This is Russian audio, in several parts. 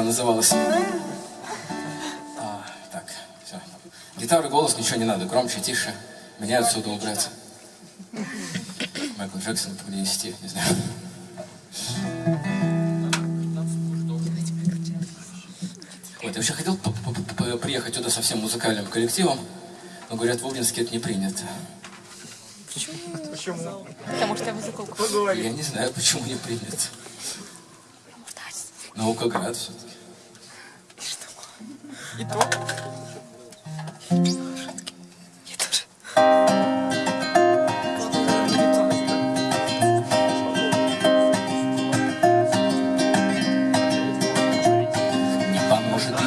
Она называлась... А, так, все. Гитара, голос, ничего не надо. Громче, тише. Меня отсюда убрать. Майкл Джексон принести, не знаю. Вот, я вообще хотел приехать туда со всем музыкальным коллективом, но говорят, в Обнинске это не принято. Почему? Почему? Потому что я музыкалку. Я не знаю, почему не принято. Наукоград все-таки. И то?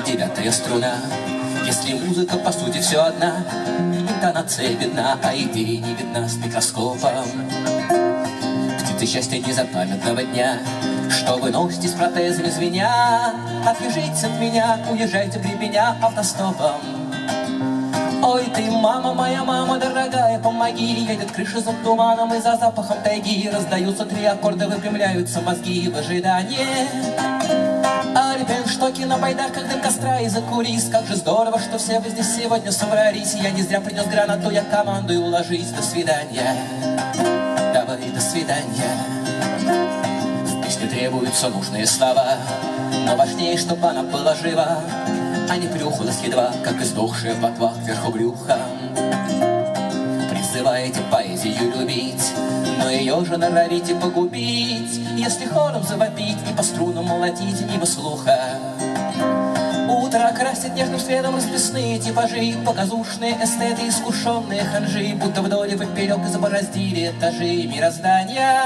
девятая струна. Если музыка по сути все одна Интонация видна, а идея не видна с микроскопом. Птицы счастья незапамятного дня Что вы носите с протезами звеня Отвяжитесь от меня, уезжайте в меня автостопом. Ой, ты, мама моя, мама дорогая, помоги Едет крыша за туманом и за запахом тайги Раздаются три аккорда, выпрямляются мозги в ожидании. Альпенштоки на байдарках дым костра и за кулис Как же здорово, что все вы здесь сегодня собрались. Я не зря принес гранату, я командую, ложись, до свидания. Давай, до свидания Песне требуются нужные слова Но важнее, чтобы она была жива А не плюхалась едва, как издохшая в ботвах вверху брюха Призываете поэзию любить но ее же норовите погубить, Если хором завопить и по струнам молотить мимо слуха. Утро красит нежным светом расписные типажи, Показушные эстеты, искушенные ханжи, Будто вдоль и поперек забороздили этажи мироздания.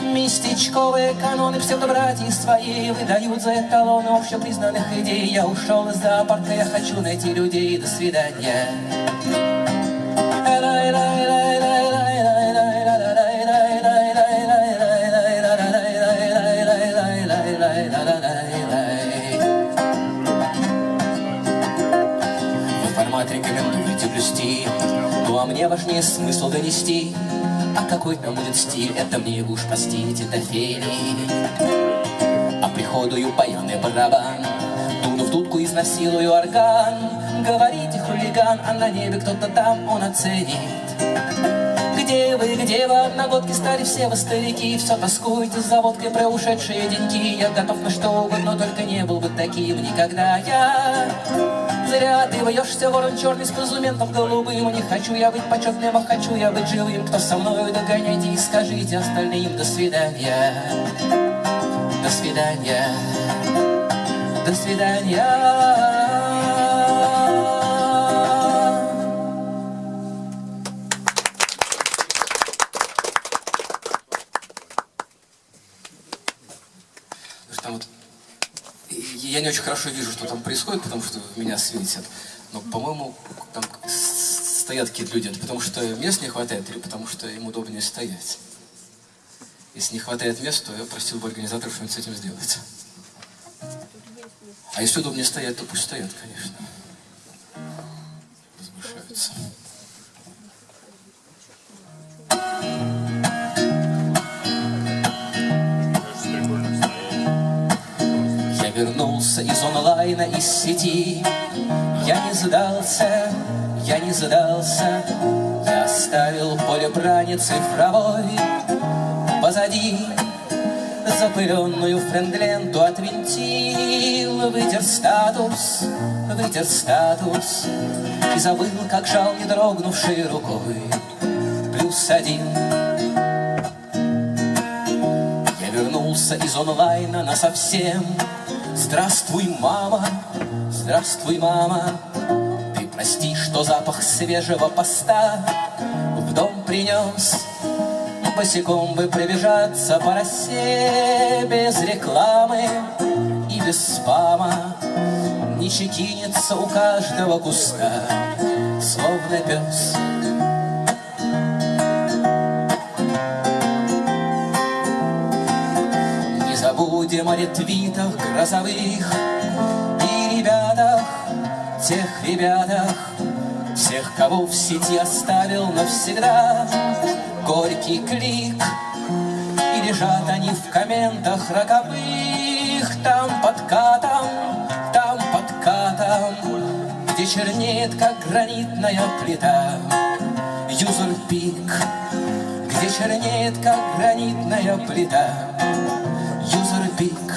Местечковые каноны псевдобратья свои Выдают за эталоны общепризнанных идей. Я ушел из зоопарка, я хочу найти людей. До свидания. Мне важнее смысл донести. А какой там будет стиль, это мне уж простите, дофели. А приходую баян барабан Дуну в дудку, изнасилую орган. Говорите, хулиган, а на небе кто-то там, он оценит. Где вы, где вы, одногодки стали все вы старики. Все тоскуете за водкой про ушедшие деньги. Я готов на что угодно, только не был бы таким никогда я Зря. Ты вьешься, ворон черный с позументом голубым. Не хочу я быть почетным, а хочу я быть живым. Кто со мной догоняйте и скажите остальным До свидания, до свидания, до свидания я не очень хорошо вижу, что там происходит, потому что меня светят. Но, по-моему, там стоят какие-то люди. Это потому что мест не хватает или потому что им удобнее стоять? Если не хватает мест, то я просил бы организаторов что-нибудь с этим сделать. А если удобнее стоять, то пусть стоят, конечно. Возвышаются. Вернулся из онлайна, из сети. Я не сдался, я не сдался, я оставил поле брани цифровой позади. Запыленную френдленту отвинтил, вытер статус, вытер статус И забыл, как жал не дрогнувшей рукой плюс один. Я вернулся из онлайна на совсем Здравствуй, мама, здравствуй, мама, Ты прости, что запах свежего поста В дом принес. Босиком бы пробежаться по росе Без рекламы и без спама Не чекинется у каждого куста, Словно пес. Будем о ретвитах грозовых И ребятах, тех ребятах Всех, кого в сети оставил навсегда Горький клик И лежат они в комментах роковых там под катом, там под катом, где чернеет, как гранитная плита. Юзер пик, где чернеет, как гранитная плита. Юзер пик,